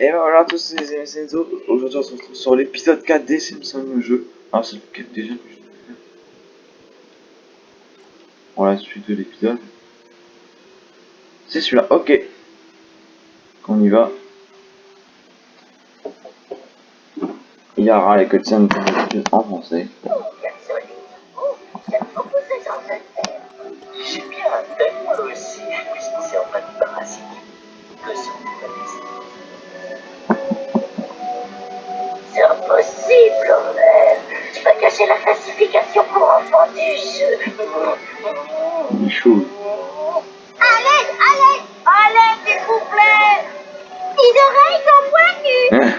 Et ben voilà tous les amis Senzo, aujourd'hui on se retrouve sur l'épisode 4 des Simpsons le jeu. Alors c'est lequel déjà que je Voilà, suite de l'épisode. C'est celui-là, ok. On y va. Il y aura les cutscenes en français. J'ai bien un moi aussi, puisqu'il s'est enfin débarrassé que son impossible, Homer. Tu vas cacher la classification pour enfants du jeu. Chaud. À l'aide, à l'aide, à l'aide, s'il vous plaît. Les oreilles sont pointues.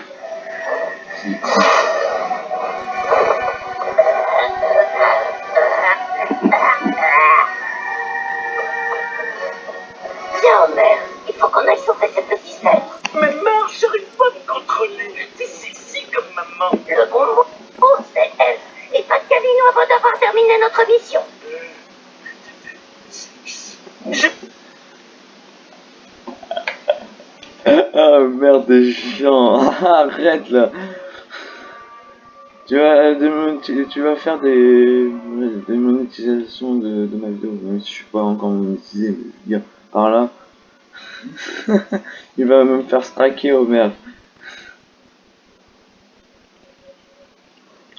Arrête là. Tu vas, démon- tu, vas faire des, des monétisations de, ma vidéo, même si je suis pas encore monétisé, mais par là. Il va me faire striker au merde.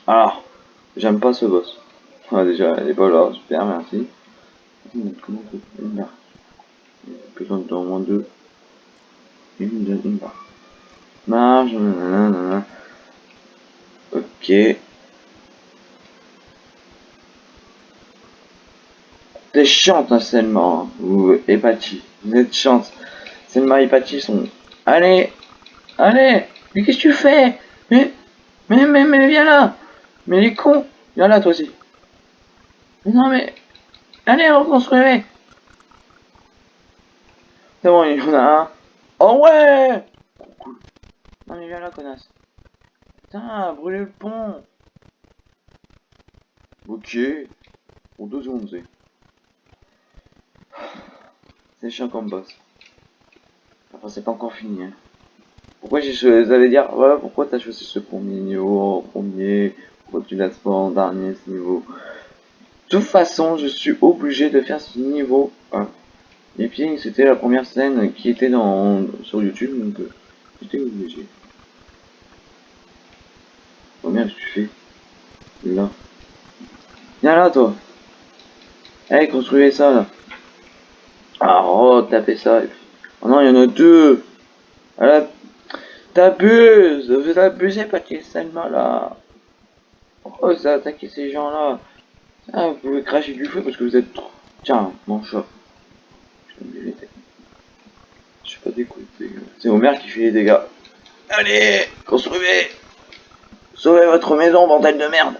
Alors, j'aime pas ce boss. Ah, déjà, elle est pas là, super, merci. Comment on. Il y a besoin d'au moins deux. Une, deux, une barre. Marge. Ok. T'es chiante, hein, Selma, hein, ou Epati. Vous êtes chiante. Selma et sont... Allez Allez Mais qu'est-ce que tu fais? Mais, mais, mais, mais, viens là Mais les cons Viens là, toi aussi. Mais non, mais... Allez, reconstruisez C'est bon, il y en a un. Oh ouais. Non mais viens là, connasse. Putain, brûler le pont Ok. Pour deux secondes, c'est. C'est chiant comme boss. Enfin, c'est pas encore fini, hein. Pourquoi j'ai allez dire, ouais, pourquoi t'as choisi ce premier niveau premier Pourquoi tu l'as pas en dernier, ce niveau De toute façon, je suis obligé de faire ce niveau 1. Et puis, c'était la première scène qui était dans sur YouTube, donc euh, j'étais obligé. Merde, tu fais Là. Viens là, toi Allez, construisez ça, là. Ah, oh, tapez ça. Oh non, il y en a deux Ah t'abuses Vous abusez, pas de Salma, là Oh, ça a attaqué ces gens-là? Ah, vous pouvez cracher du feu parce que vous êtes trop... Tiens, mon chat. Je suis pas dégoûté. C'est Homer qui fait les dégâts. Allez, construisez Sauvez votre maison, bordel de merde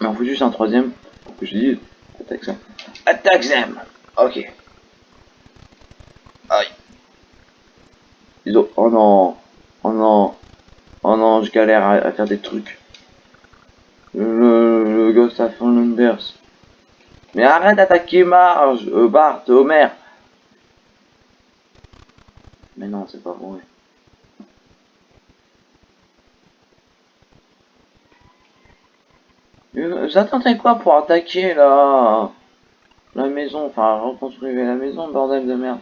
Mais on fout juste un troisième pour que je dise attaque ça. Attaque Zem Ok. Aïe. Ils. Oh non Oh non Oh non, je galère à, à faire des trucs. Le, le Ghost of Flanders. Mais arrête d'attaquer Marge, euh, Bart, Homer. Mais non, c'est pas vrai. Vous attendez quoi pour attaquer la la maison, enfin reconstruire la maison, bordel de merde.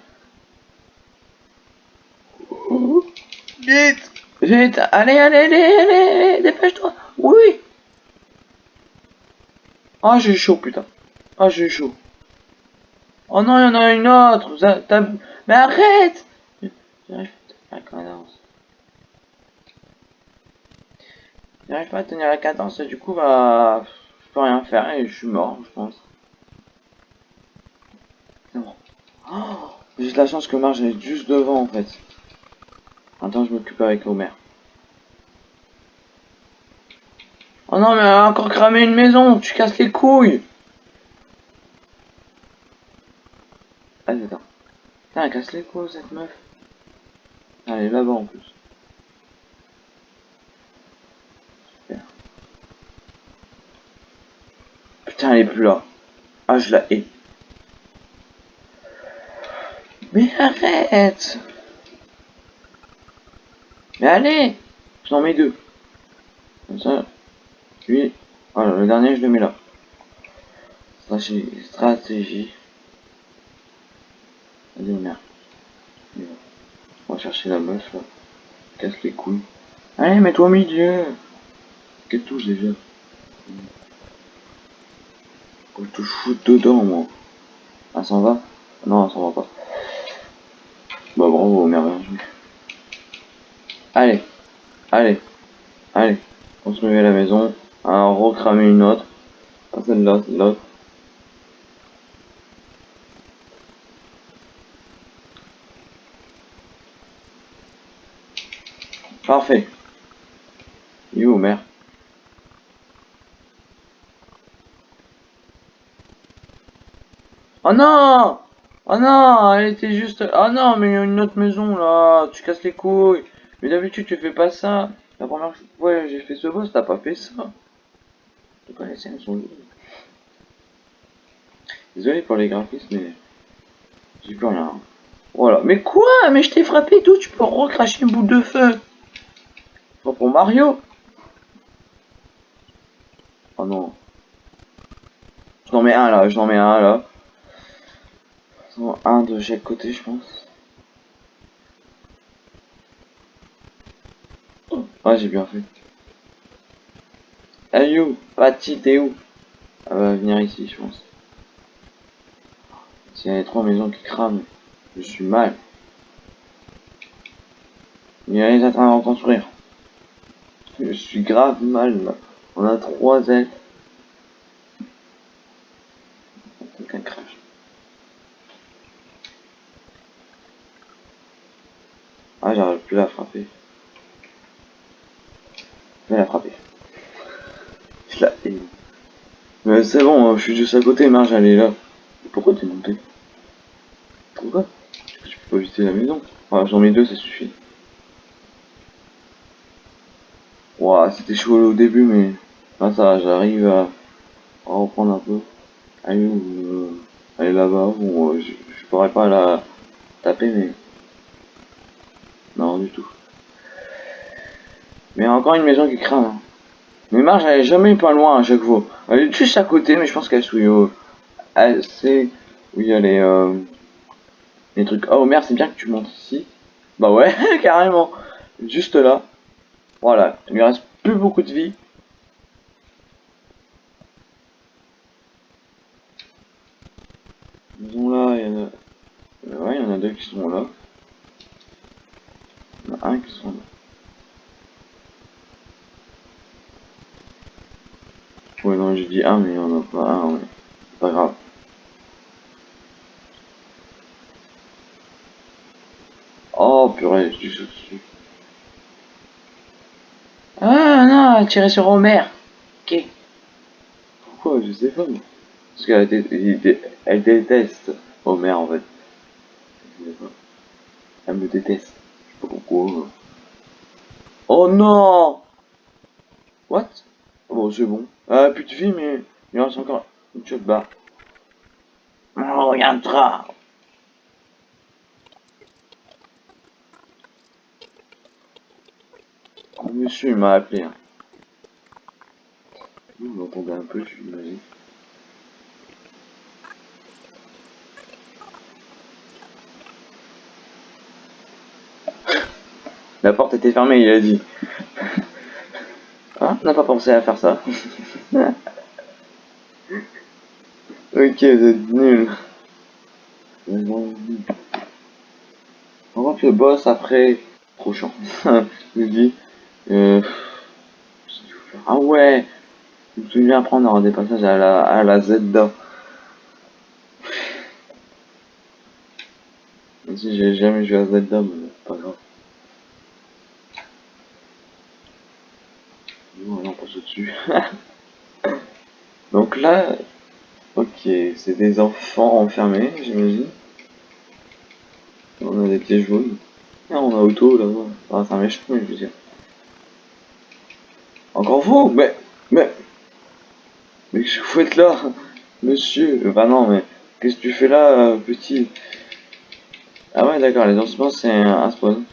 Vite Vite Allez, allez, allez, allez, allez, dépêche-toi Oui Ah, j'ai chaud, putain. Ah, j'ai chaud. Oh non, il y en a une autre Vous a- t'as- Mais arrête J'arrive à tenir la cadence. J'arrive pas à tenir la cadence, du coup, bah... Je peux rien faire, et je suis mort, je pense. C'est bon. Oh, J'ai la chance que Marge est juste devant, en fait. Attends, je m'occupe avec Homer. Oh non, mais elle a encore cramé une maison, tu casses les couilles Allez, attends. Putain, elle casse les couilles, cette meuf. Elle est là-bas, en plus. Putain, elle est plus là. Ah, je la hais. Mais arrête Mais allez J'en mets deux. Comme ça, puis, voilà, le dernier, je le mets là. Stratégie. stratégie. Merde. On va chercher la meuf, là. Casse les couilles. Allez, mets-toi au milieu. Quelle touche déjà? Faut te foutre dedans, moi. Ah, s'en va? Non, ça va pas. Bah, bravo, merde. Allez. Allez. Allez. Construire la maison. Alors, recramer une autre. Celle-là, celle-là. Parfait. Il est où, mère Oh non! Oh non! Elle était juste... Oh non, mais il y a une autre maison, là. Tu casses les couilles. Mais d'habitude, tu fais pas ça. La première fois que j'ai fait ce boss, t'as pas fait ça. Scènes sont Désolé pour les graphismes, mais... J'ai plus rien. Voilà. Mais quoi? Mais je t'ai frappé tout, tu peux recracher une boule de feu. Pas pour Mario. Oh non. Je n'en mets un là, je n'en mets un là. Un de chaque côté, je pense. Ouais, j'ai bien fait. Hey you, Patty, t'es où? Elle va venir ici, je pense. S'il y a les trois maisons qui crament, je suis mal. Il y a les en train de reconstruire. Je suis grave mal. On a trois ailes. J'arrive plus à frapper. Je la frapper. Je la haine. Mais c'est bon, hein, je suis juste à côté, Marge elle là. Pourquoi t'es monté? Pourquoi? Tu peux pas visiter la maison. Ah, j'en mets deux, ça suffit. c'était chaud au début, mais là ça j'arrive à, reprendre un peu. Allez, euh, aller là-bas, bon, je, pourrais pas la taper, mais non du tout. Mais encore une maison qui. Hein. Mais Marge elle est jamais pas loin à chaque fois. Elle est juste à côté, mais je pense qu'elle est où elle sait où il y a les, euh, les trucs. Oh merde, c'est bien que tu montes ici. Bah ouais, carrément. Juste là. Voilà, il lui reste plus beaucoup de vie. Disons là, il y en a... Ouais, il y en a deux qui sont là. Il y en a un qui sont là. Ouais, non, j'ai dit un, mais il n'y en a pas un, ouais. Pas grave. Oh, purée, je suis dessus. Ah non, tirer sur Homer. Ok. Pourquoi? Je sais pas. Parce qu'elle elle déteste Homer en fait. Elle me déteste. Je sais pas pourquoi. Oh non What? Bon, c'est bon. Ah, plus de vie, mais il reste encore une de barre. On regardera. monsieur il m'a appelé. Hein. Vous m'entendez un peu, je m'imagine. La porte était fermée, il a dit. On n'a pas pensé à faire ça. ok, vous êtes nul. On va le boss après. Trop chiant. je dis. Euh... Ah ouais Je me souviens prendre des passages à la, à la Zelda. Si j'ai jamais joué à Zelda, mais pas grave. Non, Donc là, ok, c'est des enfants enfermés, j'imagine. On a des pieds jaunes. Ah, on a auto là-bas. Ah, c'est un méchant, je veux dire. Encore vous Mais... Mais... Mais que vous là Monsieur? Bah non, mais... Qu'est-ce que tu fais là, petit? Ah ouais, d'accord, les ossements, c'est un spawn.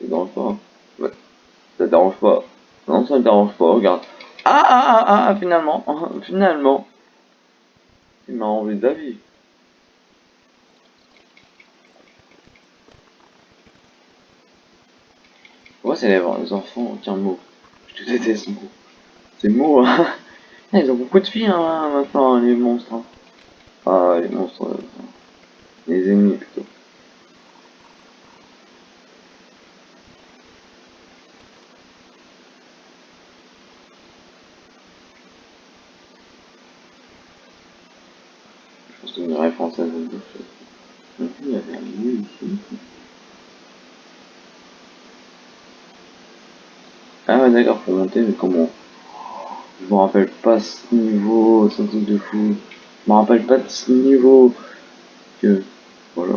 C'est dans le port. Ça te dérange pas. Non, ça te dérange pas, regarde. Ah, ah, ah, ah, ah finalement, finalement. Il m'a enlevé d'avis. Ouais, c'est les, les enfants, tiens, mot. Je te déteste, mot. C'est mot, hein. Ils ont beaucoup de filles, hein, maintenant, les monstres. Hein. Ah, les monstres. Euh, les ennemis, plutôt. Je pense que une référence à Il y avait un ici. Ah ouais mais comment Je me rappelle pas ce niveau, c'est un truc de fou. Je me rappelle pas de ce niveau que voilà.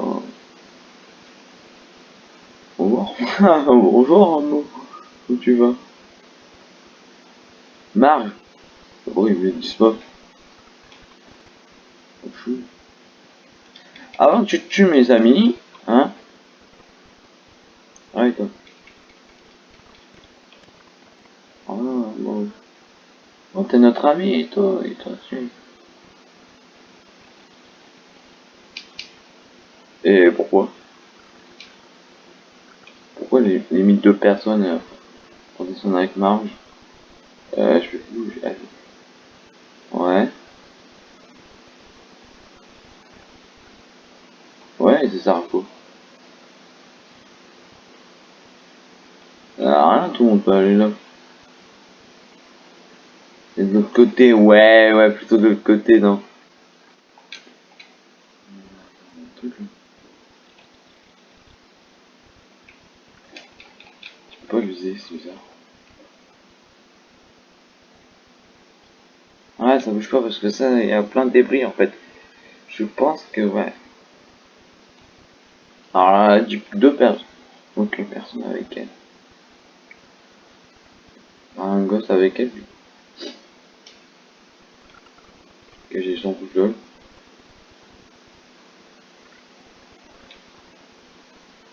Au revoir. Bonjour Arnaud. Où tu vas? Marge Oh il me dit. Avant que tu tues mes amis, hein Arrête-toi. Oh, t'es notre ami, et toi, et toi, tu... Et pourquoi? Pourquoi les, de deux personnes euh, ils sont avec Marge? Euh, je vais. Ouais. Ouais, c'est ça, quoi. Ah, rien, tout le monde peut aller là. De l'autre côté, ouais, ouais, plutôt de l'autre côté, non. Tu peux pas l'user, c'est bizarre. Ouais, ça bouge pas parce que ça, il y a plein de débris en fait. Je pense que, ouais. Alors là, deux personnes. Ok, personne avec elle. Un gosse avec elle que j'ai son tout seul.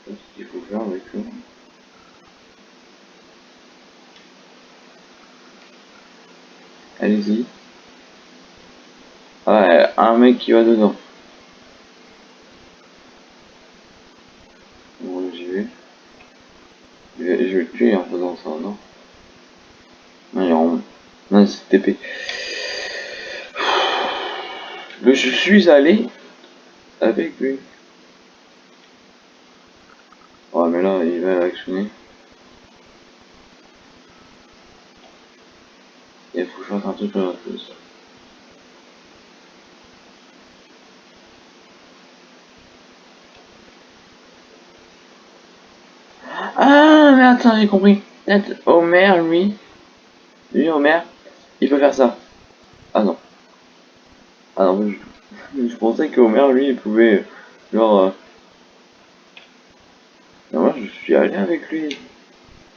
ce qu'il faut faire avec eux. Allez-y. Ouais, un mec qui va dedans. Bon, j'y vais. Je vais, je le tuer en faisant ça, non? Non, il y a Non, c'est TP je suis allé avec lui. Oh mais là il va actionner. Il faut que je fasse un truc chose. Ah mais attends j'ai compris. Homer lui. Lui Homer, il peut faire ça. Ah. Ah je, je pensais qu'Homer, lui, il pouvait, genre... Euh... Non, moi, je suis allé avec lui.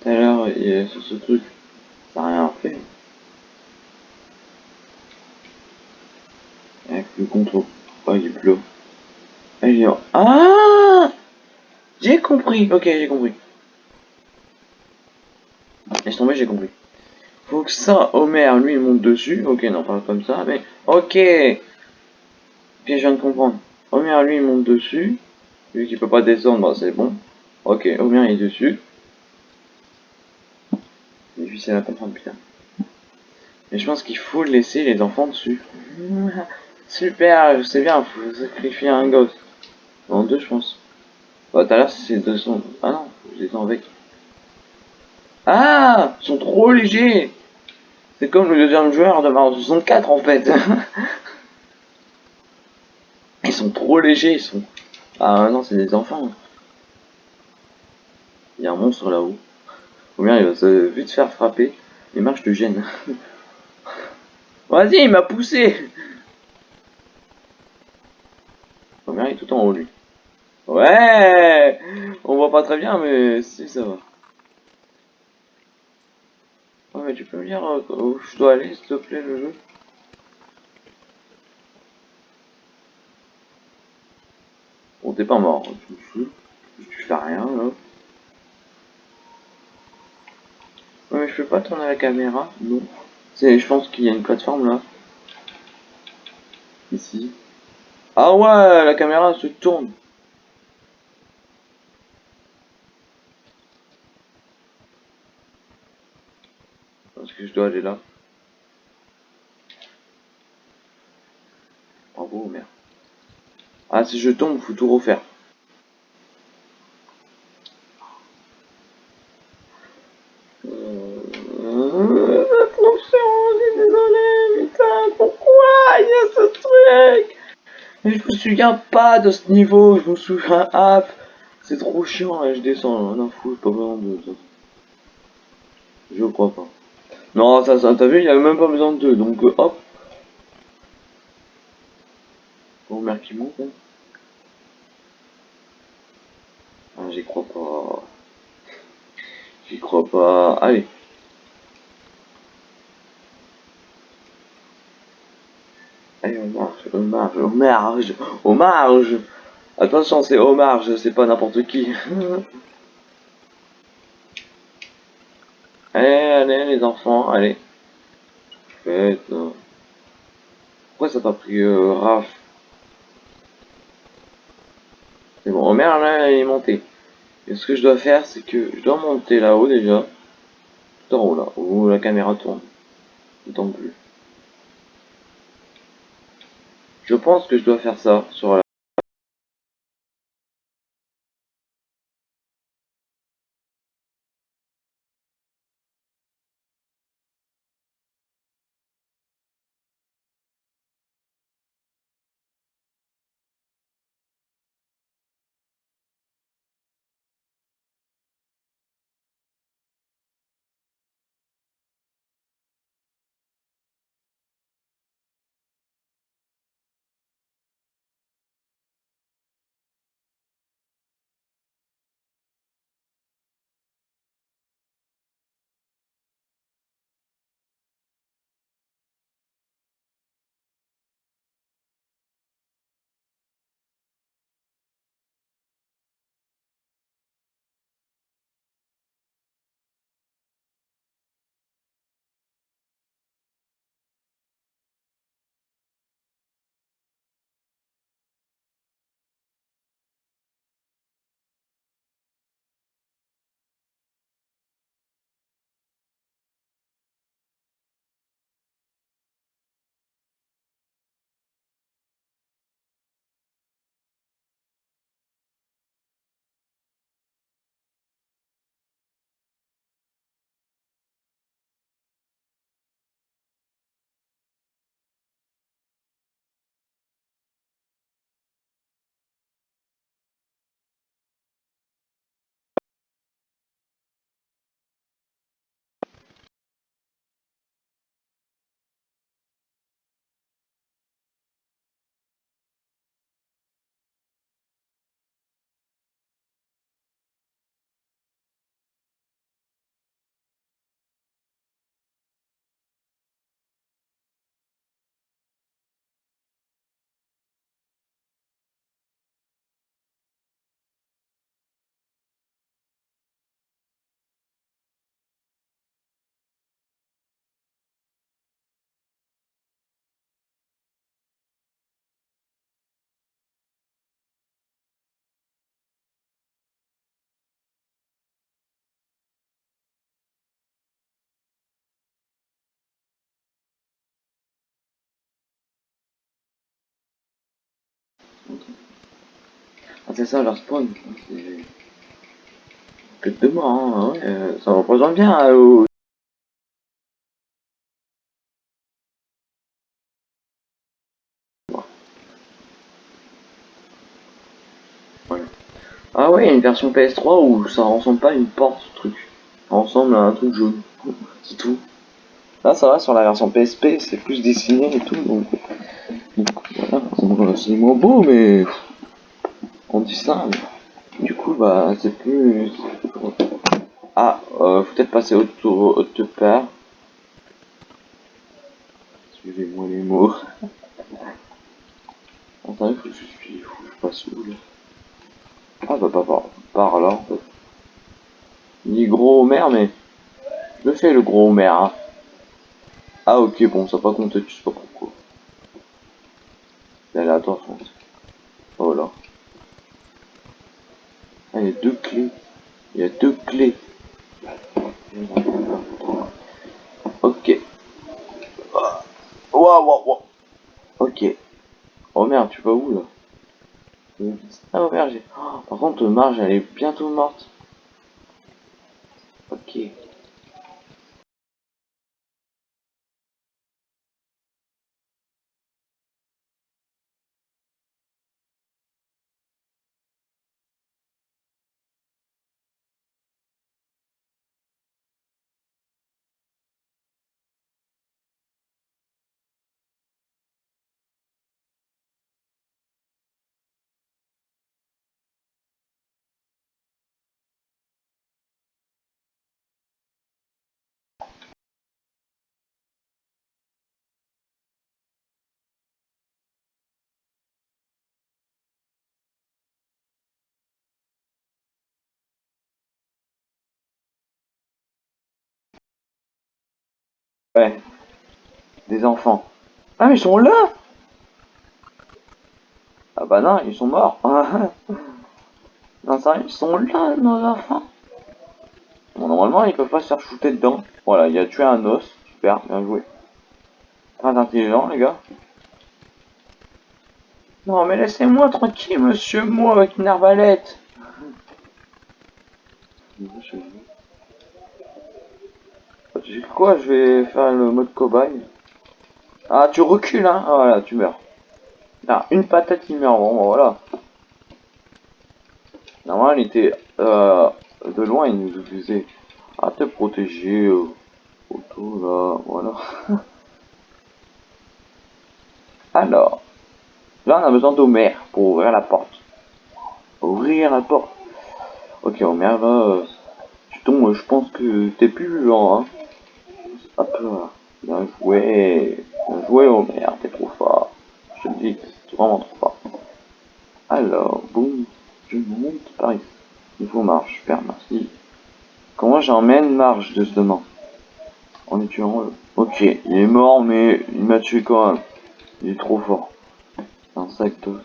Tout à l'heure, sur ce truc. Ça n'a rien fait. Avec le contrôle. Oh, il pleut. Ah, ah J'ai compris. Ok, j'ai compris. Laisse tomber, j'ai compris. Faut que ça, Homer, lui, monte dessus. Ok, non, pas comme ça, mais... Ok Puis je viens de comprendre. Homer, lui, il monte dessus. Vu qu'il peut pas descendre, bah, c'est bon. Ok, Homer, il est dessus. Difficile à comprendre, putain. Mais je pense qu'il faut laisser les enfants dessus. Super, je sais bien, faut sacrifier un gosse. En deux, je pense. Bah, tout à l'heure, c'est 200. Ah non, je les avec. Ah Ils sont trop légers C'est comme le deuxième joueur de Mario 64 en fait trop légers, ils sont... Ah non, c'est des enfants. Il y a un monstre là-haut. Ou il va se vite faire frapper. Et marche de gêne. Vas-y, il m'a poussé bien, il est tout en haut lui. Ouais On voit pas très bien, mais si ça va. Mais tu peux me dire euh, où je dois aller, s'il te plaît, le jeu? T'es pas mort, tu, fais rien, là. mais je peux pas tourner la caméra, non. Je pense qu'il y a une plateforme là. Ici. Ah ouais, la caméra se tourne. Parce que je dois aller là. Bravo, merde. Ah, si je tombe, faut tout refaire. Attention, je suis désolé, putain, pourquoi il y a ce truc Mais je me souviens pas de ce niveau, je me souviens, ah, c'est trop chiant, et je descends, non, fou, pas besoin de ça. Je crois pas. Non, ça, t'as vu, il y avait même pas besoin de deux, donc euh, hop. Merde qui monte, hein. Ah, j'y crois pas. J'y crois pas. Allez. Allez, on marche, on marche, on marche, on marche. Attention, c'est au marge, c'est pas n'importe qui. allez, allez, les enfants, allez. Faites. Pourquoi ça t'a pris euh, Raph? C'est bon, Homer là, il est monté. Et ce que je dois faire, c'est que je dois monter là-haut déjà. Tout en haut là, où la caméra tourne. D'autant plus. Je pense que je dois faire ça sur la... Ah, c'est ça leur spawn. Que de moi, hein, ouais, euh, ça représente bien euh, au-. Ah ouais, une version PS3 où ça ressemble pas à une porte, ce truc. Ça ressemble à un truc jaune. C'est tout. Là, ça va sur la version PSP, c'est plus dessiné et tout, donc... voilà, c'est- moins beau, mais... On dit ça. Du coup, bah, c'est plus... Ah, euh, faut peut-être passer autour autre part. Suivez-moi les mots. Attendez, faut que je suis... Faut que je passe où, là? Ah, bah, pas par, par là, en fait. Est gros, merde, mais... Je fais le gros Homer, hein. Ah ok, bon, ça va pas compter, tu sais pas pourquoi. C'est aléatoire, je pense. Oh là. Ah, il y a deux clés. Il y a deux clés. Ok. Waouh, waouh, waouh. Ok. Oh merde, tu vas où là? Ah, oh j'ai... Oh, par contre, Marge, elle est bientôt morte. Ok. Ouais. Des enfants. Ah mais ils sont là Ah bah non, ils sont morts. non sérieux, ils sont là nos enfants. Bon normalement ils peuvent pas se faire shooter dedans. Voilà, il a tué un os. Super, bien joué. Très intelligent les gars. Non mais laissez-moi tranquille monsieur, moi avec une arbalète. J'ai quoi Je vais faire le mode cobaye? Ah, tu recules, hein Ah, voilà, tu meurs. Ah, une patate, il meurt. Bon, voilà. Normalement, il était euh, de loin, il nous disait à te protéger. Euh, autour, là, voilà. Alors, là, on a besoin d'Homer pour ouvrir la porte. Ouvrir la porte. Ok, Homer, là, euh, tu tombes, je pense que t'es plus vivant, hein. Hop là. Bien joué. Bien joué, Homer. T'es trop fort. Je te dis c'est vraiment trop fort. Alors, boum. Je monte par ici. Il faut marche. Super, merci. Comment j'emmène marche de ce demain En est tuant le. Ok, il est mort, mais il m'a tué quand même. Il est trop fort. Insectos.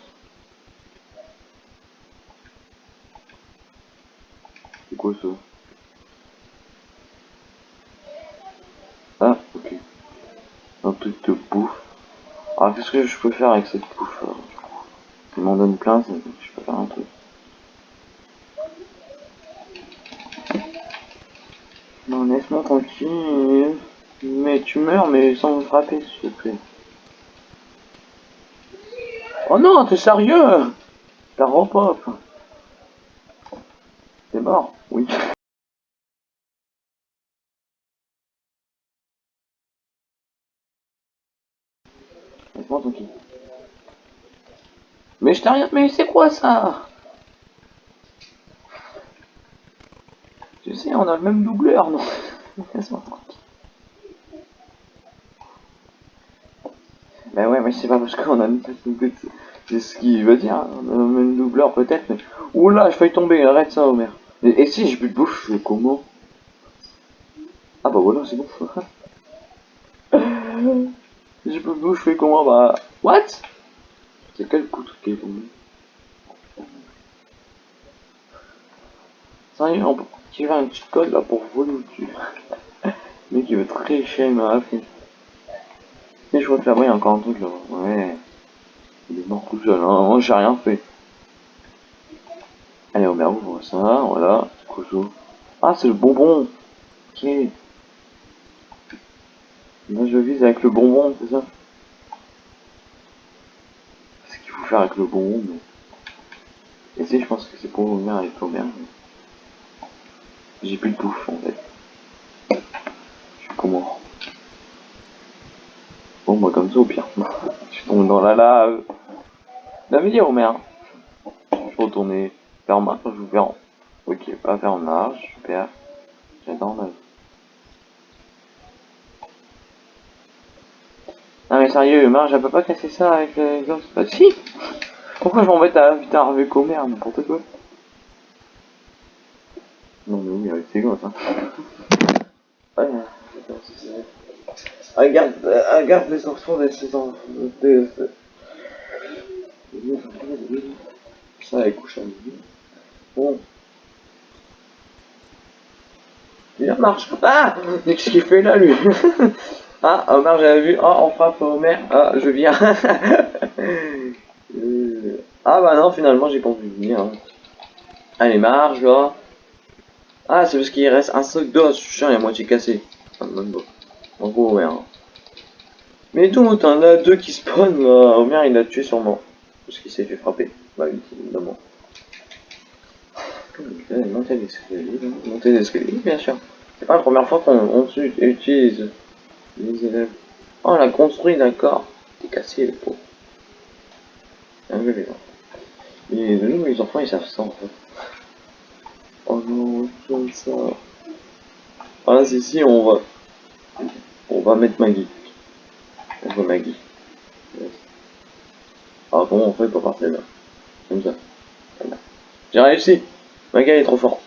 C'est quoi ça Ah, ok. Un truc de bouffe. Alors, qu'est-ce que je peux faire avec cette du coup Il m'en donne plein, je peux faire un truc. Non, laisse-moi tranquille. Mais tu meurs, mais sans me frapper, s'il te plaît. Oh non, t'es sérieux? T'as repop. T'es mort Oui. Mais je t'ai rien... Mais c'est quoi ça? Tu sais, on a le même doubleur, non? Laisse-moi tranquille. Bah ouais, mais c'est pas parce qu'on a une C'est ce qu'il veut dire, on a le même doubleur peut-être, mais... Oula, je failli tomber, arrête ça, Homer. Et, si j'ai plus de bouffe, comment? Ah bah voilà, c'est bon. De je fais comment Bah... What? C'est quel coup qui est tombé Sérieux, on peut tirer un petit code là pour voler mec il veut très cher, la fin. Mais je vois que là-bas il y a encore un truc là. Ouais. Il est mort tout seul, hein. moi j'ai rien fait. Allez, on ouvre ça, voilà. Ah, c'est le bonbon. Ok. Là, je vise avec le bonbon, c'est ça C'est ce qu'il faut faire avec le bonbon, mais... Et si, je pense que c'est pour venir avec l'Omer. J'ai plus de bouffe, en fait. Je suis comment Bon, moi, comme ça, au pire. je tombe dans la lave. La vie, Homer. Je vais retourner faire marche, je vais faire... Ok, pas faire marche, super. J'adore la Non sérieux, Marge, elle peut pas casser ça avec le gosses Bah si Pourquoi je m'embête à inviter un avec Homer, n'importe quoi Non mais oui, avec ses gosses, hein. Ouais, putain, c'est ça. Elle garde, elle garde les enfants de ses enfants. De. Ça, elle couche à midi. Bon. Il marche. Ah Qu'est-ce qu'il fait là, lui? Ah, Omar, j'avais vu. Ah, on frappe Homer. Ah, je viens. Euh, ah, bah non, finalement, j'ai pas envie de venir. Hein. Allez, marche, là. Ah, c'est parce qu'il reste un sac d'os. Suis il est à moitié cassé. Ah, en gros, ouais. Hein. Mais d'où t'en as deux qui spawnent là. Homer, il l'a tué sûrement. Parce qu'il s'est fait frapper. Bah évidemment. Monter l'escalier, monter l'escalier, bien sûr. C'est pas la première fois qu'on utilise les élèves. Oh, l'a construit, d'accord. T'es cassé, les pauvres. Un peu les enfants. Nous, les enfants, ils savent ça, en fait. Oh non, comme ça. Ah, si, si, on va... On va mettre Maggie. On va Maggie. Ah bon, on fait pas partir là. Comme ça. Voilà. J'ai réussi Maggie, elle est trop forte.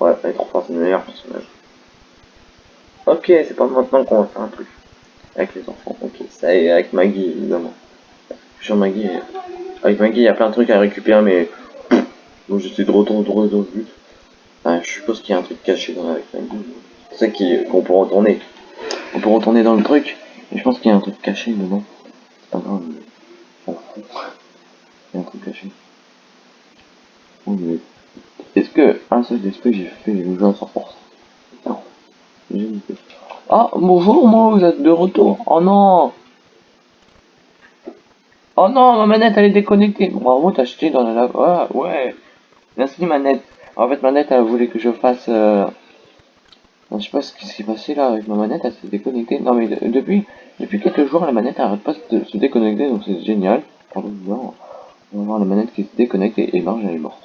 Ouais, elle est trop forte, c'est le meilleur personnage. Ok, c'est pas maintenant qu'on va faire un truc. Avec les enfants, ok. Ça est, avec Maggie, évidemment. Sur Maggie, avec Maggie, il y a plein de trucs à récupérer, mais... Donc j'étais de retour dans le but. Ah, je suppose qu'il y a un truc caché dans avec Maggie. C'est qu'on peut retourner. On peut retourner dans le truc, mais je pense qu'il y a un truc caché dedans. C'est pas grave, mais... Il y a un truc caché. Est-ce que un seul esprit j'ai fait le jeu à 100% Non. Ah, bonjour, moi, vous êtes de retour. Oh non Oh non, ma manette, elle est déconnectée. Bravo, t'as acheté dans la... Ah, ouais. Merci, manette. En fait, manette, elle voulait que je fasse... Euh... je sais pas ce qui s'est passé là avec ma manette, elle s'est déconnectée. Non, mais depuis, depuis quelques jours, la manette arrête pas de se déconnecter, donc c'est génial. Non. On va voir la manette qui se déconnecte et, et marche, elle est morte.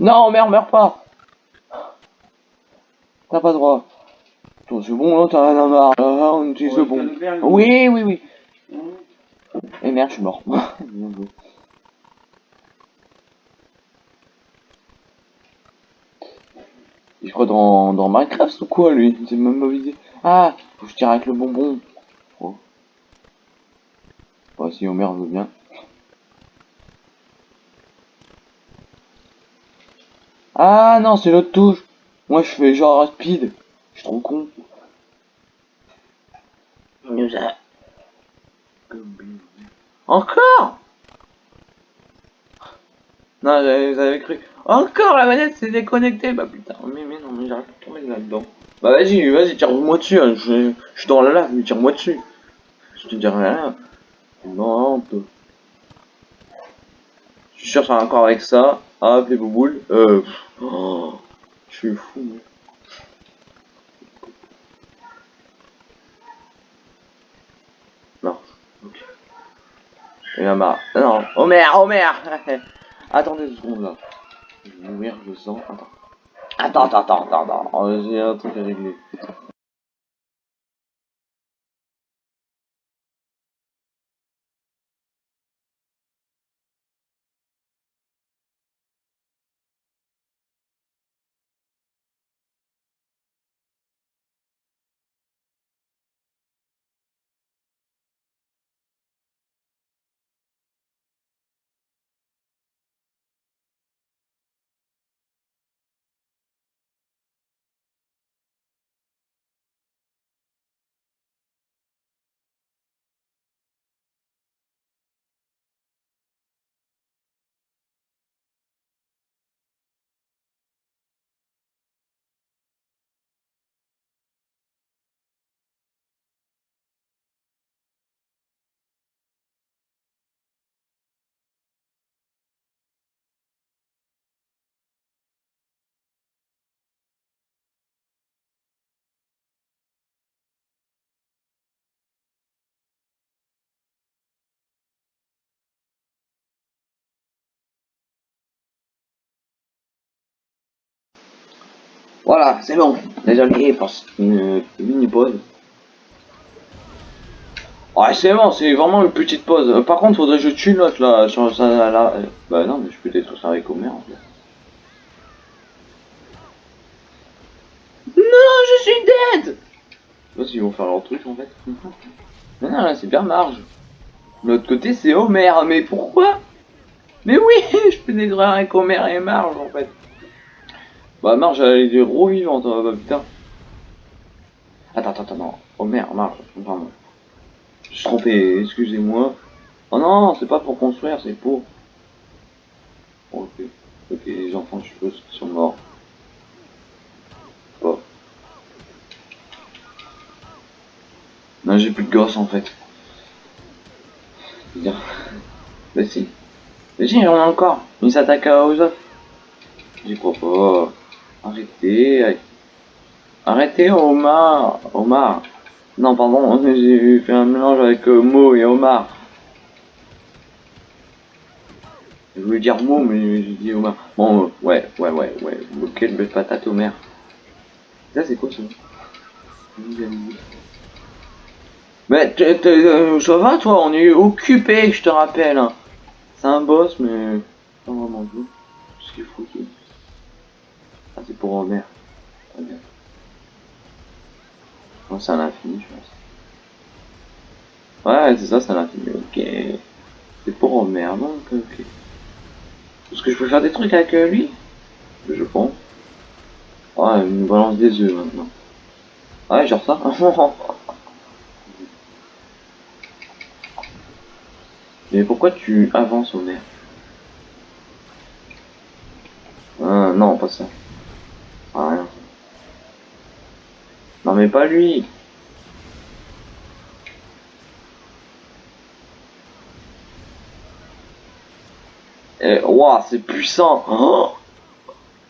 Non, merde, meurs pas T'as pas droit. C'est bon, là, t'as rien à marre. Là, on utilise le bon. Oui, oui, oui. Et merde, je suis mort. Il croit dans, dans Minecraft ou quoi, lui? C'est même pas idée. Ah, faut que je tire avec le bonbon. Oh. Bah, si Homer veut bien. Ah non, c'est l'autre touche. Moi, je fais genre rapide. Je suis trop con. Encore Non, avez cru. Encore la manette s'est déconnectée. Bah putain, mais, mais non, mais j'arrive pas tomber là-dedans. Bah vas-y, vas-y, tire-moi dessus. Hein. Je, je, suis dans la lave, mais tire-moi dessus. Je te dis rien. Non, on peut. Je suis sûr que ça va encore avec ça. Hop, les bouboules. Euh. Oh, je suis fou. Non. Ok. Et là, bah. Non. Oh merde, oh merde Attendez deux secondes là. Je vais mourir, je sens. Attends. Attends, attends, attends, attends. attends. Oh, J'ai un truc à régler. Voilà, c'est bon. Désolé pour une mini pause. Ouais, c'est bon, c'est vraiment une petite pause. Par contre, faudrait que je tue l'autre là, sur ça là. Bah non, mais je peux détruire ça avec Homer en fait. Non, je suis dead Je s'ils vont faire leur truc en fait. non, non, là c'est bien Marge. L'autre côté c'est Homer, mais pourquoi? Mais oui, je peux détruire avec Homer et Marge en fait. Bah Marge elle est gros vivante, hein, bah putain. Attends, attends, attends, non. Homer, Marge, pardon. Je suis trompé, excusez-moi. Oh non, c'est pas pour construire, c'est pour... Ok, ok, les enfants, je suppose, qui sont morts. Bon. Non, j'ai plus de gosses en fait. Bien. Bah si. Mais si, on a encore. Ils s'attaquent aux autres. J'y crois pas. Arrêtez. Arrêtez, Omar. Omar. Non, pardon, j'ai fait un mélange avec euh, Mo et Omar. Je voulais dire Mo, mais j'ai dit Omar. Bon, euh, ouais, ouais, ouais, ouais. Quelle belle patate, Omar. Ça, c'est quoi ça? Mais euh, ça va, toi? On est occupé, je te rappelle. hein. C'est un boss, mais pas vraiment tout. Ce qu'il faut. C'est pour Homer. Très bien. Non, c'est à l'infini, je pense. Ouais, c'est ça, c'est à l'infini. Ok. C'est pour Homer, donc ok. Est-ce que je peux faire des trucs avec euh, lui? Je pense. Ouais, il me balance des œufs maintenant. Ouais, genre ça. Mais pourquoi tu avances, Homer Ah, non, pas ça. Ah, rien. Non, mais pas lui. Eh, waouh, c'est puissant. Oh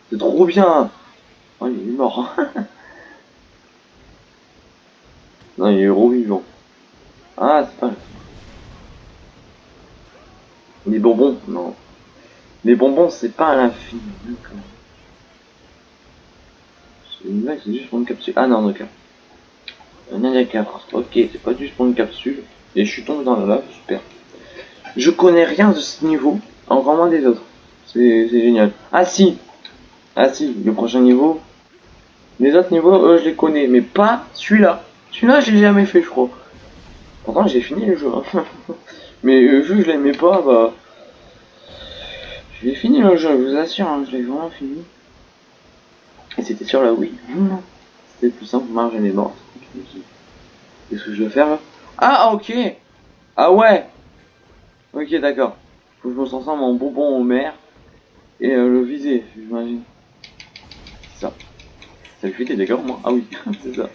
c'est trop bien. Oh, il est mort. non, il est revivant. Ah, c'est pas... Les bonbons, non. Les bonbons, c'est pas à l'infini. C'est juste pour une capsule. Ah non, d'accord. Un d'accord. Ok, c'est pas juste pour une capsule. Et je suis tombé dans la lave, super. Je connais rien de ce niveau, encore moins des autres. C'est génial. Ah si Ah si, le prochain niveau. Les autres niveaux, je les connais, mais pas celui-là. Celui-là, je l'ai jamais fait, je crois. Pourtant, j'ai fini le jeu. hein. mais euh, vu que je l'aimais pas, bah... Je l'ai fini le jeu, je vous assure, hein, je l'ai vraiment fini. Et c'était sur la Wii. C'était plus simple, Marge elle est morte. Qu'est-ce que je dois faire là? Ah ok Ah ouais Ok d'accord. Faut que je me sens mon bonbon au maire et euh, le viser, j'imagine. C'est ça. Ça lui fait des dégâts moi Ah oui, c'est ça.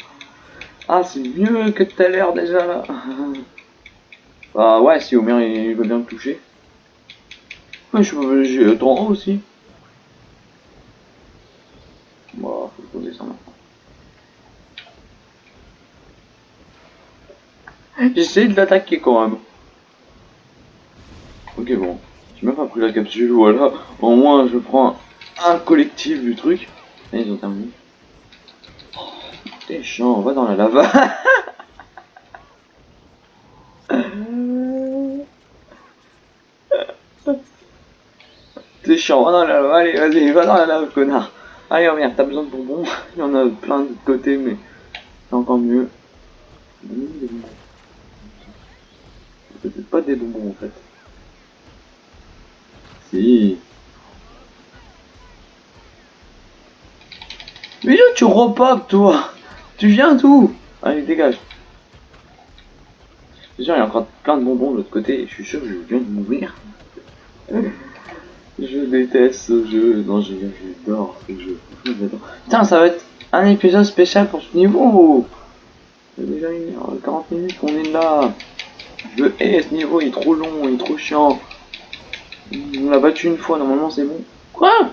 Ah c'est mieux que tout à l'heure déjà là. Ah ouais si Homer il veut bien me toucher. Ouais je peux j'ai ton haut aussi. J'essaie de l'attaquer quand même. Ok bon, j'ai même pas pris la capsule, voilà. Au moins je prends un collectif du truc. Et ils ont terminé. T'es chiant, on va dans la lava. T'es chiant, va dans la lave, allez, vas-y, va dans la lave, connard. Allez, oh merde, t'as besoin de bonbons. Il y en a plein de côté, mais c'est encore mieux. C'est peut-être pas des bonbons en fait. Si. Mais là, tu repopes, toi Tu viens d'où? Allez, dégage. C'est sûr, il y a encore plein de bonbons de l'autre côté, et je suis sûr que je viens de mourir. Je déteste ce jeu. Non, je- j'adore ce jeu. Putain, ça va être un épisode spécial pour ce niveau. C'est déjà une heure, 40 minutes qu'on est là. Je hais ce niveau, il est trop long, il est trop chiant. On l'a battu une fois, normalement c'est bon. Quoi?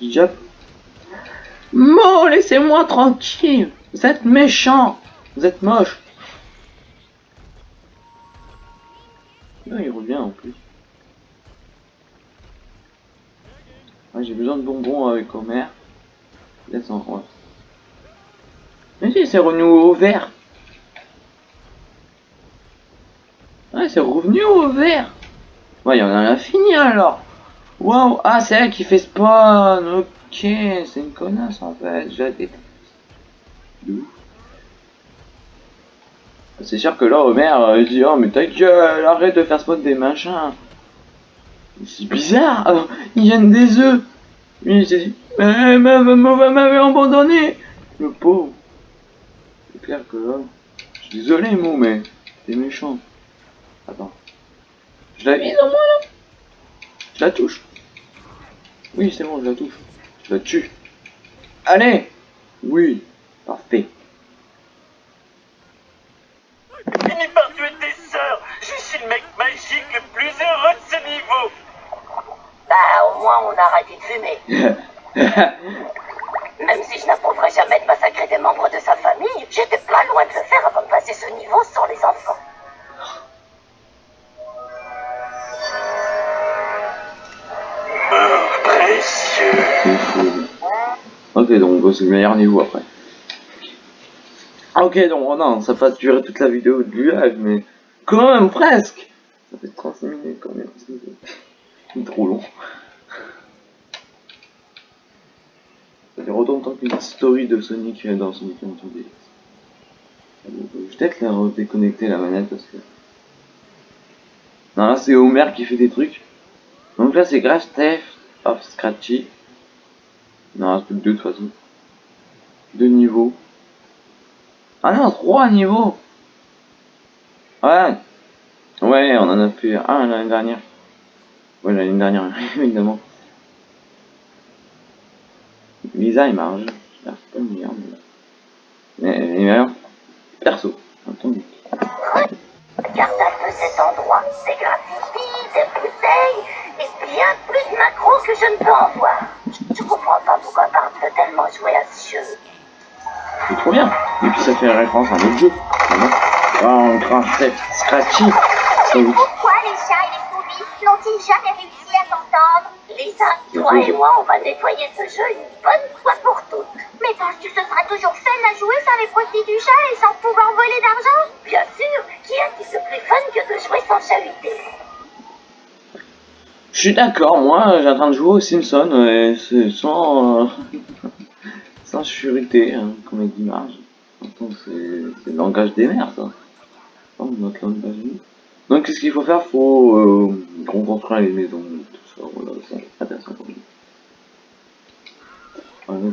Déjà... Mo, laissez-moi tranquille Vous êtes méchant Vous êtes moche Non, il revient en plus. J'ai besoin de bonbons avec Homer. Laisse en rose. Mais si, c'est revenu au vert. Ouais, c'est revenu au vert. Ouais, il y en a l'infini alors. Waouh, ah, c'est elle qui fait spawn. Ok, c'est une connasse en fait. Je la déteste. C'est sûr que là, Homer, euh, il dit Oh, mais ta gueule, arrête de faire spawn des machins. C'est bizarre, alors, ils viennent des œufs. Lui, il s'est dit Mais maman m'avait abandonné. Le pauvre. C'est clair que là. Je suis désolé, Mo, mais t'es méchant. Attends. Je la vise au moins là Je la touche. Oui, c'est bon, je la touche. Je la tue. Allez Oui, parfait. Finis par tuer tes sœurs Je suis le mec magique le plus heureux de ce niveau Bah, au moins, on a arrêté de fumer. Même si je n'approuverai jamais de massacrer des membres de sa famille, j'étais pas loin de le faire avant de passer ce niveau sans les enfants. Meurs précieux. C'est. Ok, donc on bosse le meilleur niveau après. Ok, donc oh non, ça va durer toute la vidéo du live, mais quand même presque. Ça fait 36 minutes quand même. C'est trop long. Ça fait autant qu'une story de Sonic dans Sonic Adventure DX. Je vais peut-être la déconnecter la manette parce que. Non, là c'est Homer qui fait des trucs. Donc là c'est Grave Theft of Scratchy. Non, reste plus deux de toute façon. Deux niveaux. Ah non, trois niveaux Ouais Ouais, on en a fait un l'année dernière. Ouais, l'année dernière, évidemment. Lisa et Marge. C'est pas le meilleur, mais... Les meilleurs, perso, entendu. Regarde un peu cet endroit. Des graffitis, des bouteilles, et bien plus de macros que je ne peux en voir. Je, je comprends pas pourquoi Bart veut tellement jouer à ce jeu. C'est trop bien. Et puis ça fait référence à un autre jeu. Ah, on crache Scratchy. Ça vous n'ont-ils jamais réussi à s'entendre Lisa, toi et moi, on va nettoyer ce jeu une bonne fois pour toutes. Mais penses-tu que ce sera toujours fun à jouer sans les profits du chat et sans pouvoir voler d'argent Bien sûr, qui a dit c'est plus fun que de jouer sans chahuter Je suis d'accord, moi j'ai en train de jouer aux Simpsons et c'est sans, euh, sans surité, hein, comme a dit Marge. C'est le langage des mères ça. Oh, notre langage. Donc qu'est-ce qu'il faut faire? Faut euh, reconstruire les maisons, tout ça, voilà, c'est intéressant pour nous. Oui.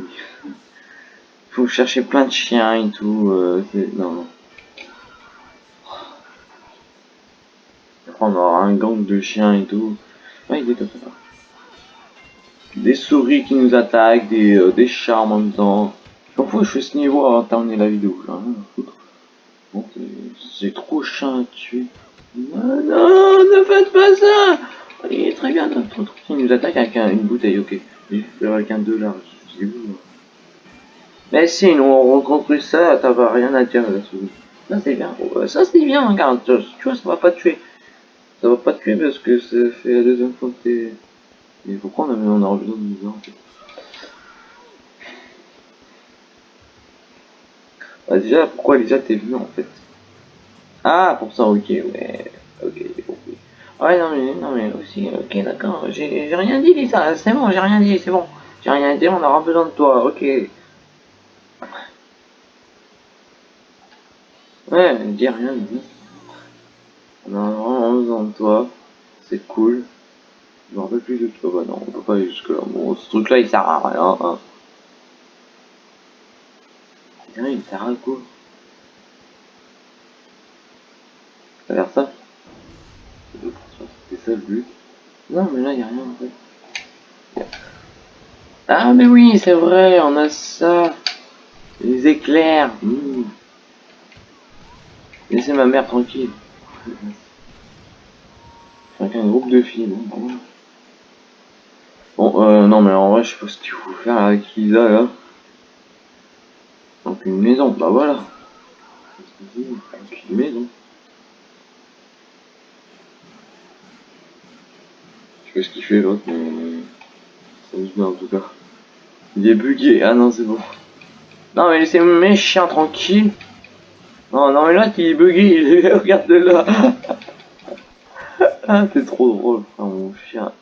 Faut chercher plein de chiens et tout, euh, non, non. On aura un gang de chiens et tout. Ouais, il est comme ça. Des souris qui nous attaquent, des, euh, des chats en même temps. Je m'en fous, je fais ce niveau avant de terminer la vidéo. J'en c'est- c'est trop chiant à tuer. Non, non, ne faites pas ça Il est très bien notre truc. Il nous attaque avec un- une bouteille, ok. Il fait avec un dollar. Je dis où moi Mais si, nous on reconstruit ça, t'as pas rien à dire souris. Ça c'est bien, Ouais, ça c'est bien, regarde, tu vois, ça va pas te tuer. Ça va pas te tuer parce que ça fait la deuxième fois que t'es... Mais pourquoi on, avait, on besoin de nous en fait? Bah déjà, pourquoi Lisa t'es venu en fait? Ah, pour ça, ok, ouais. Ok, j'ai compris. Ouais, non mais, non mais aussi, ok, d'accord. J'ai rien dit Lisa, c'est bon, j'ai rien dit, c'est bon. J'ai rien dit, on aura besoin de toi, ok. Ouais, dis rien, dis. On a vraiment besoin de toi. C'est cool. Je me rappelle plus de toi. Bah non, on peut pas aller jusque là. Bon, ce truc là il sert à rien. Hein. Il sert à quoi? L'air ça C'était ça le but. Non, mais là il y a rien en fait. Ah, mais oui, c'est vrai, on a ça. Les éclairs. Mmh. Laissez ma mère tranquille. Avec un groupe de filles, bon, bon. Euh, non, mais en vrai, je sais pas ce qu'il faut faire avec Lisa, là. Donc, une maison, bah voilà. Une maison. Sais pas ce qu'il fait, l'autre, mais... Ça me bien, en tout cas. Il est bugué, ah non, c'est bon. Non, mais laissez mes chiens tranquilles. Non, non, mais là, il est bugué, il est... regarde là. ah, c'est trop drôle, frère, mon chien.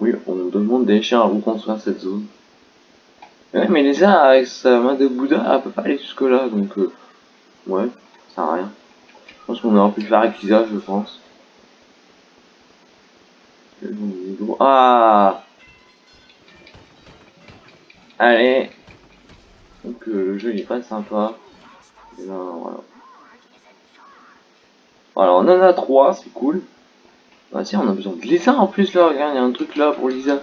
Oui, on demande des chiens à reconstruire cette zone. Ouais, mais Lisa, avec sa main de Bouddha, elle peut pas aller jusque là, donc... Euh, ouais. Ça sert à rien. Je pense qu'on aurait pu faire avec Lisa, je pense. Ah Allez Donc euh, le jeu il est pas sympa. Voilà, on en a trois, c'est cool. Bah tiens, on a besoin de Lisa en plus là, regarde, il y a un truc là pour Lisa.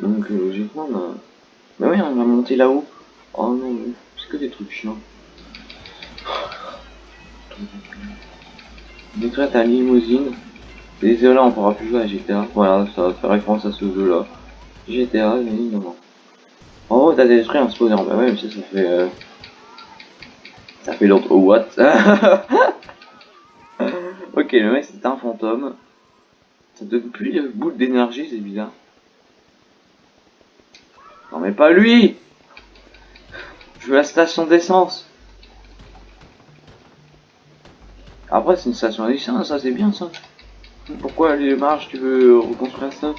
Donc euh, logiquement, on a... Mais oui, on va monter là-haut. Oh non, c'est que des trucs chiants. Décrète ta limousine. Désolé, on pourra plus jouer à GTA. Voilà, ça fait référence à ce jeu-là. GTA, évidemment. Oh, t'as détruit un spawner. Bah ouais, mais ça, ça fait... Euh... Ça fait l'autre... Oh, what? Ok, le mec, c'est un fantôme. Ça donne plus de boule d'énergie, c'est bizarre. Non, mais pas lui Je veux la station d'essence. Après, c'est une station d'essence, ça c'est bien ça. Pourquoi les marches, tu veux reconstruire ça?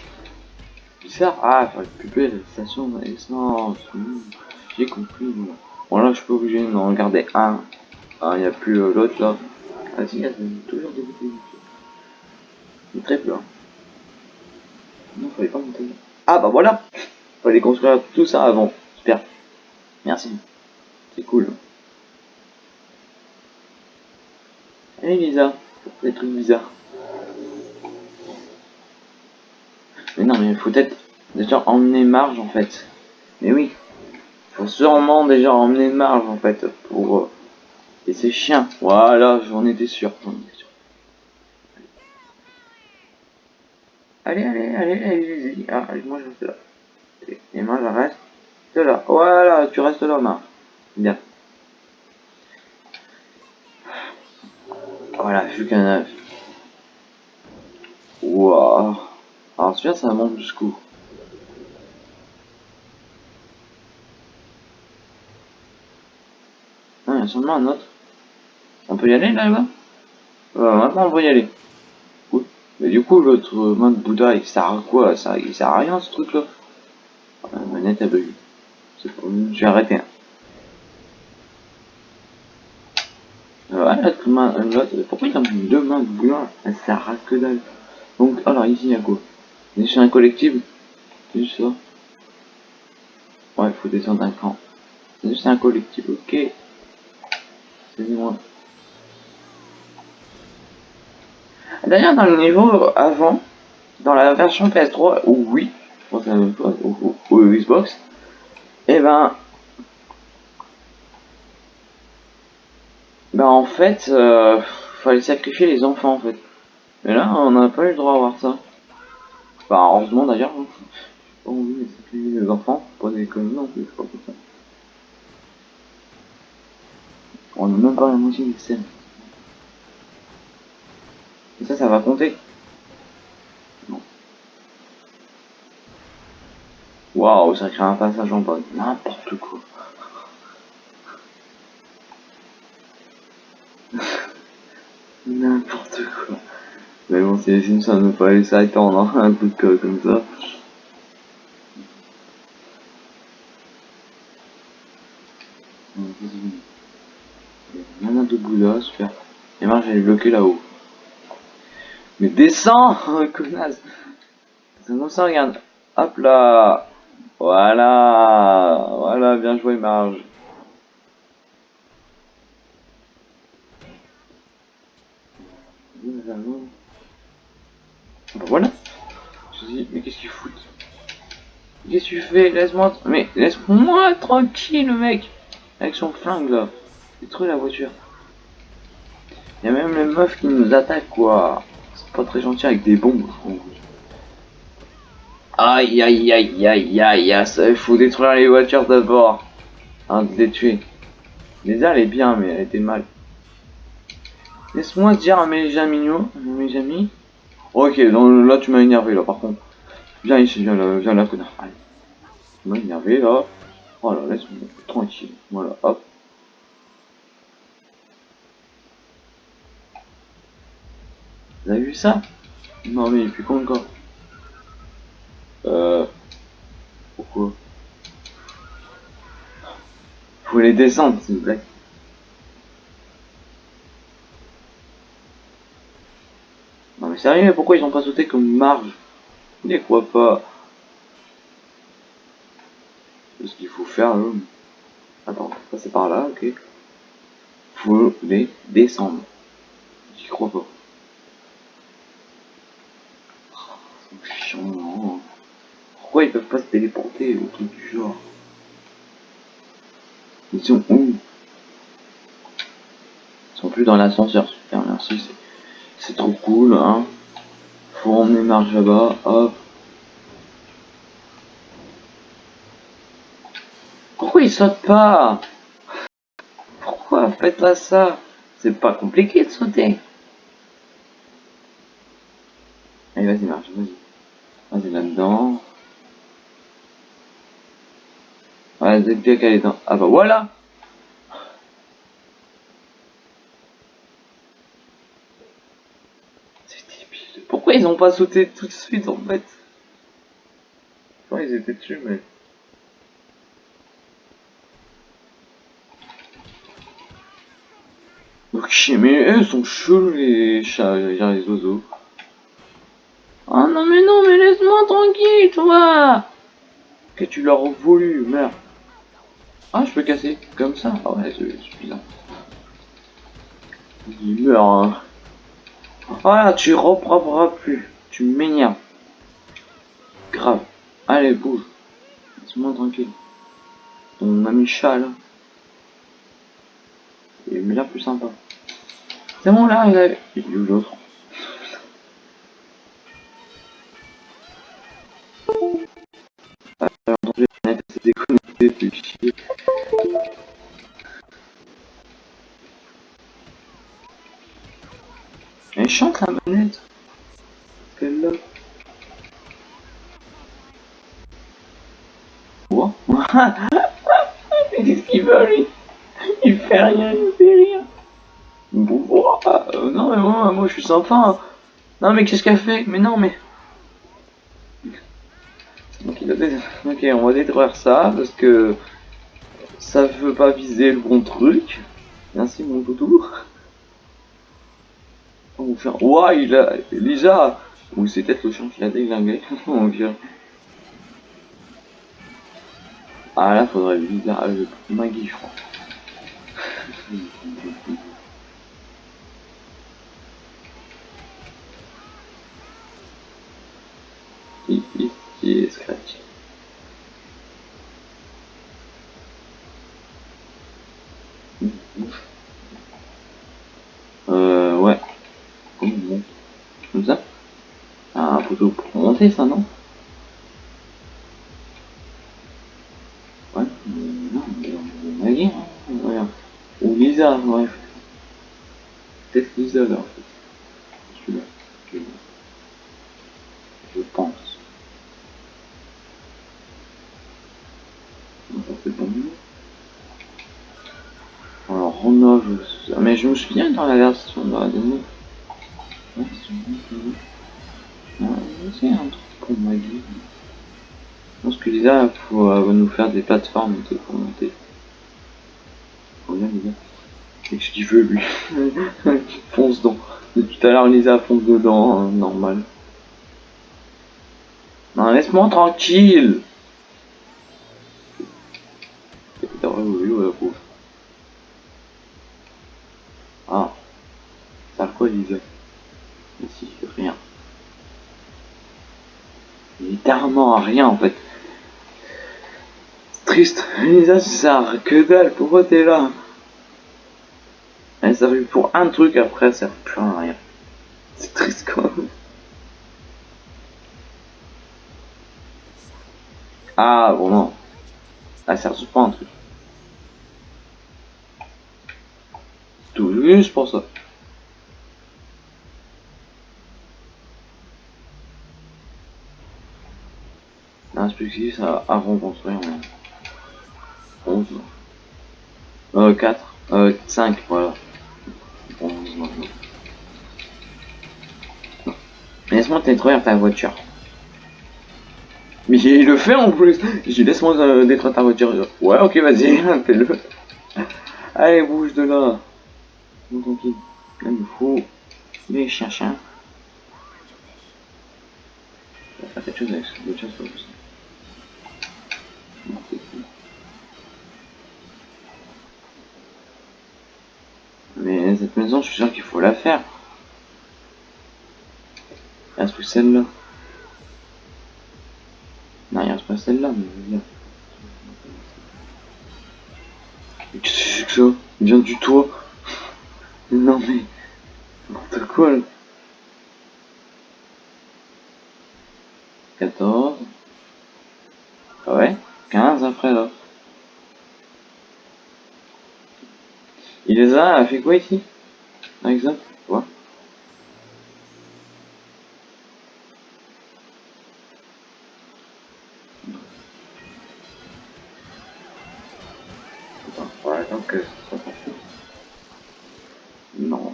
Bizarre. Ah, faut récupérer la station d'essence. J'ai compris. Bon, là, je suis pas obligé d'en regarder un. Ah, il n'y a plus euh, l'autre là. Ah, si, il y a toujours des bouteilles. Il très peu. Hein. Non, fallait pas monter. Ah, bah voilà Fallait construire tout ça avant. Super. Merci. C'est cool. Allez, Lisa. Des trucs bizarres. Mais non, mais il faut peut-être déjà emmener Marge en fait. Mais oui. Faut sûrement déjà emmener Marge en fait pour... Euh... Et c'est chiens. Voilà, j'en étais sûr. Allez, allez, allez, allez, ah, moi je reste là. Et moi je reste là. Voilà, tu restes là, Marge. Bien. Voilà, plus qu'un œuf. Waouh. Alors celui-là, ça monte jusqu'où Non, il y a seulement un autre. On peut y aller là-bas? Euh, Maintenant, on peut y aller. Cool. Mais du coup, l'autre mode Bouddha, il sert à quoi? Ça, Il sert à rien ce truc-là? La manette a bugué. Je vais arrêter. Voilà, pourquoi il a deux mains de boulot Ça sert à que dalle. Donc, alors ici, il y a quoi? C'est un collectif C'est juste ça Ouais, faut descendre un camp. C'est juste un collectif, ok. C'est moi. D'ailleurs, dans le niveau avant, dans la version PS3, ou oui, je pense chose, ou, Xbox, et eh ben, ben en fait, euh, fallait sacrifier les enfants en fait. Mais là, on n'a pas eu le droit à voir ça. Enfin, heureusement d'ailleurs. Hein. Pas envie de les enfants, pas des conneries non plus, je comme ça. On n'a même pas la moitié scènes. Et ça, ça va compter. Non. Waouh, ça crée un passage en bas. N'importe quoi. N'importe quoi. Mais bon, c'est les Simpsons, ne pas laisser attendre hein, un truc euh, comme ça. Il y en a de Bouddha, super. Et moi j'allais bloquer là-haut. Mais descends, connasse Non, ça regarde. Hop là Voilà Voilà, bien joué Marge. Voilà. Je dis, mais qu'est-ce qu'il fout Qu'est-ce que tu fais? Laisse-moi... Mais laisse-moi tranquille, mec Avec son flingue, là. Détruis la voiture. Il y a même les meufs qui nous attaquent, quoi. C'est pas très gentil avec des bombes, Aïe, aïe, aïe, aïe, aïe, aïe, il faut détruire les voitures d'abord. Hein, de les tuer. Déjà, elle est bien, mais elle était mal. Laisse-moi dire à mes amis, mes amis, Ok, donc là tu m'as énervé là par contre. Viens ici, viens là, viens là connard. Tu m'as énervé là. Voilà, laisse-moi tranquille. Voilà, hop. Vous avez vu ça? Non mais il est con encore? Euh... Pourquoi? Faut les descendre s'il vous plaît? Mais sérieux, pourquoi ils ont pas sauté comme marge? Les crois pas? Ce qu'il faut faire, là. Attends, passer par là, ok. Faut les descendre. J'y crois pas. Oh, chiant. Pourquoi ils peuvent pas se téléporter ou truc du genre? Ils sont où? Ils sont plus dans l'ascenseur, super, merci. Trop cool, hein. Faut emmener Marge là-bas, hop. Pourquoi il saute pas? Pourquoi faites pas ça? C'est pas compliqué de sauter. Allez, vas-y, marche, vas-y. Vas-y là-dedans. C'est bien qu'elle est dans... Ah bah voilà C'est débile. Pourquoi ils ont pas sauté tout de suite en fait ils étaient dessus mais... Ok, mais eux sont chelous les chats, les oiseaux. Oh non mais non mais laisse-moi tranquille toi Que tu leur as voulu, merde. Ah je peux casser comme ça Ah ouais c'est bizarre. Il meurt hein. Voilà tu reproperas plus. Tu m'énerves. Grave. Allez bouge. Laisse-moi tranquille. Ton ami chat là. Il est là plus sympa. C'est bon là, il a... L'autre? La manette. Quelle là Quoi Mais qu'est-ce qu'il veut lui? Il fait rien, il fait rien. Bon, euh, non mais moi, moi je suis sympa. hein. Non mais qu'est-ce qu'elle fait? Mais non mais... Il a ok, on va détruire ça parce que ça veut pas viser le bon truc. Merci mon toutou. Faire... Ouah, il a... Lisa Ou c'est peut-être le chien qui l'a. Ah là, faudrait avec Maggie, je crois. Mmh, bouge. Euh, ouais. Comment on monte Comme ça Ah, un ça, non Ouais, non, mais Maggie, hein. Ou Lisa, bref. Peut-être Lisa, là, en fait. Celui-là. Je- pense. Alors, je... Mais je me souviens dans la version dans la démo. C'est un truc pour Maggie. Je pense que Lisa faut euh, nous faire des plateformes pour monter. Regarde Lisa. Qu'est-ce qu'il veut lui Fonce dans. Depuis tout à l'heure Lisa fonce dedans, hein, normal. Non, laisse-moi tranquille. Ah. Ça quoi, Lisa? Ici, Littéralement rien, en fait. Triste. Sert à que dalle. Pourquoi t'es là? Elle servi pour un truc, après, ça sert plus à rien. C'est triste, quand même. Ah, bon, non. Elle sert pas un truc. Tout juste pour ça. À, à reconstruire en 11. Euh, 4. Euh, 5, voilà. 11 maintenant. Mais Laisse-moi détruire ta voiture. Mais il le fait en plus. J'ai laisse-moi euh, détruire ta voiture. Ouais, ok, vas-y, fais-le. Allez, bouge de là. Bon, tranquille. Là, il faut les pas possible. Mais cette maison, je suis sûr qu'il faut la faire. Il reste celle-là. Non, il reste pas celle-là. Mais Qu'est-ce que c'est que ça? Il vient du toit. Non mais... N'importe quoi là. 14. Ah ouais? 15 après là. Il les a, a fait quoi ici? Par exemple Quoi? Non.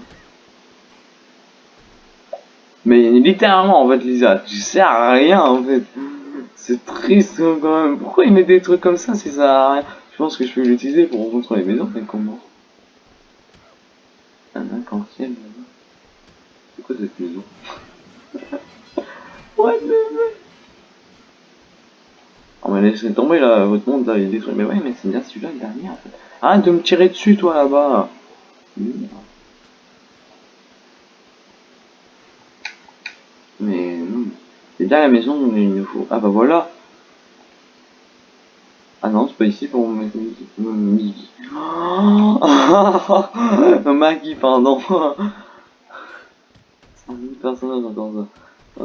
Mais littéralement en fait Lisa, tu sers à rien en fait. C'est triste hein, quand même. Pourquoi il met des trucs comme ça si ça à rien Je pense que je peux l'utiliser pour rencontrer les maisons, mais comment Un là-bas. C'est quoi cette maison? What the Oh mais laissez tomber là, votre monde là, il a des trucs. Mais ouais mais c'est bien celui-là le dernier en fait. Arrête de me tirer dessus toi là-bas Mais non. C'est bien la maison où il nous faut. Ah bah voilà Ah non, c'est pas ici pour mettre Maggie. Oh Maggie, pardon 100 000 personnes entendent ça.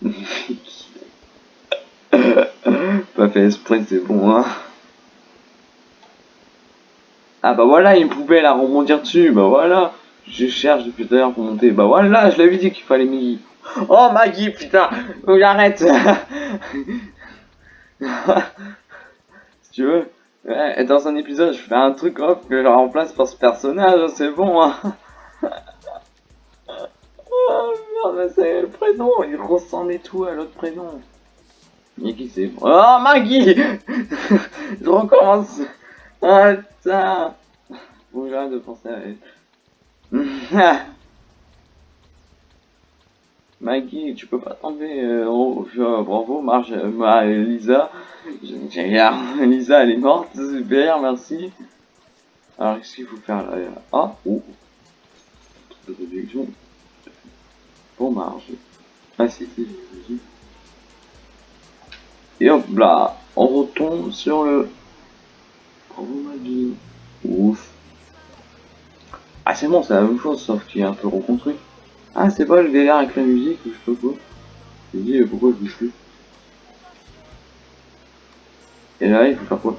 Pas fait exprès, c'est bon, hein. Ah bah voilà, une poubelle à rebondir dessus, bah voilà. Je cherche depuis tout à l'heure pour monter. Bah voilà, je l'avais dit qu'il fallait Maggie. Oh Maggie, putain, j'arrête. si tu veux, ouais, dans un épisode, je fais un truc hop que je remplace par ce personnage, c'est bon. Hein. oh merde, c'est le prénom, il ressemble et tout à l'autre prénom. Et qui c'est? Oh Maggie Je recommence. Ah putain. Que j'arrête de penser à elle. Maggie, tu peux pas tomber euh, oh, je- bravo, Marge, ma- Lisa. Lisa, elle est morte, super, merci. Alors, qu'est-ce qu'il faut faire là Ah, oh. Pour Marge. Ah, si, si, si. Et hop là, on retombe sur le. Bravo Maggie. Ouf. Ah c'est bon, c'est la même chose, sauf qu'il est un peu reconstruit. Ah c'est pas le délire avec la musique ou je sais pas quoi. Je dis pourquoi je bouge plus. Et là il faut faire quoi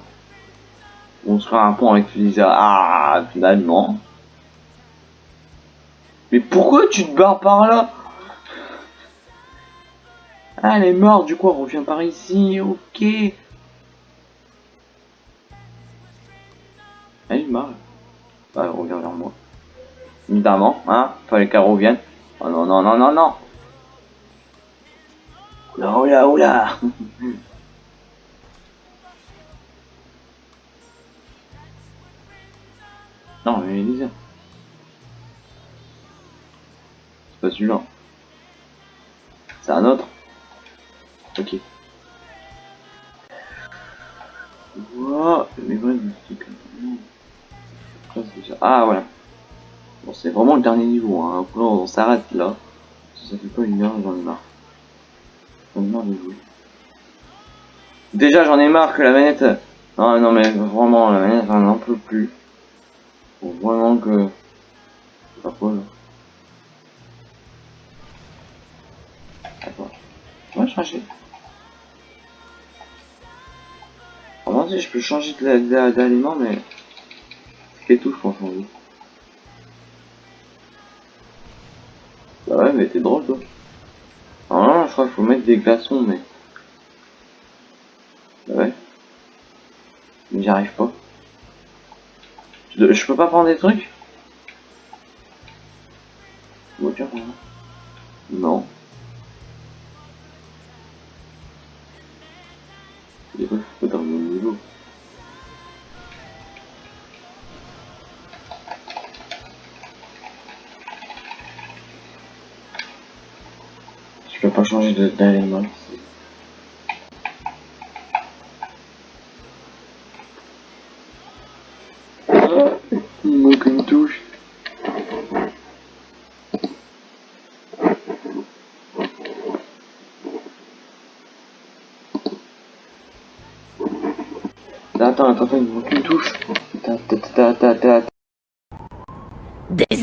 On se un pont avec Lisa. Ah finalement. Mais pourquoi tu te barres par là Ah elle est morte, du coup on revient par ici, ok. Elle est morte. Bah elle revient vers moi. Évidemment, hein, fallait qu'elle revienne. Oh non, non, non, non, non. Oula, oula, oula. non, mais Elisa. C'est pas celui-là. C'est un autre. Ok. Mais ouais, mais c'est Ah, voilà. Bon, c'est vraiment le dernier niveau, hein. Après, on s'arrête là. Ça fait pas une heure, j'en ai marre. J'en ai marre de jouer. Déjà, j'en ai marre que la manette... Non, non, mais vraiment, la manette, j'en en peut plus. Faut vraiment que... C'est pas quoi, là. On va changer. Si je peux changer d'aliment, mais... C'est tout, je pense, en Bah ouais, mais t'es drôle, toi. Ah non, je crois qu'il faut mettre des glaçons, mais... Bah ouais. J'y arrive pas. Je peux pas prendre des trucs? De- d'élément. Ah, il manque une touche. Attends, attends, attends,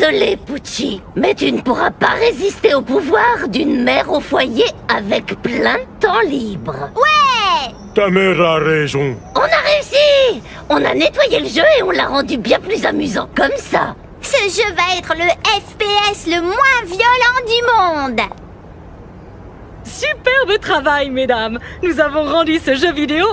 Désolé, Pucci, mais tu ne pourras pas résister au pouvoir d'une mère au foyer avec plein de temps libre. Ouais Ta mère a raison. On a réussi On a nettoyé le jeu et on l'a rendu bien plus amusant comme ça. Ce jeu va être le FPS le moins violent du monde Superbe travail, mesdames Nous avons rendu ce jeu vidéo